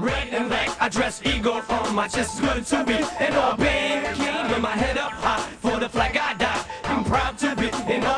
Red and black, I dress eagle on my chest, good to be an Albanian. With my head up high, for the flag I die, I'm proud to be an all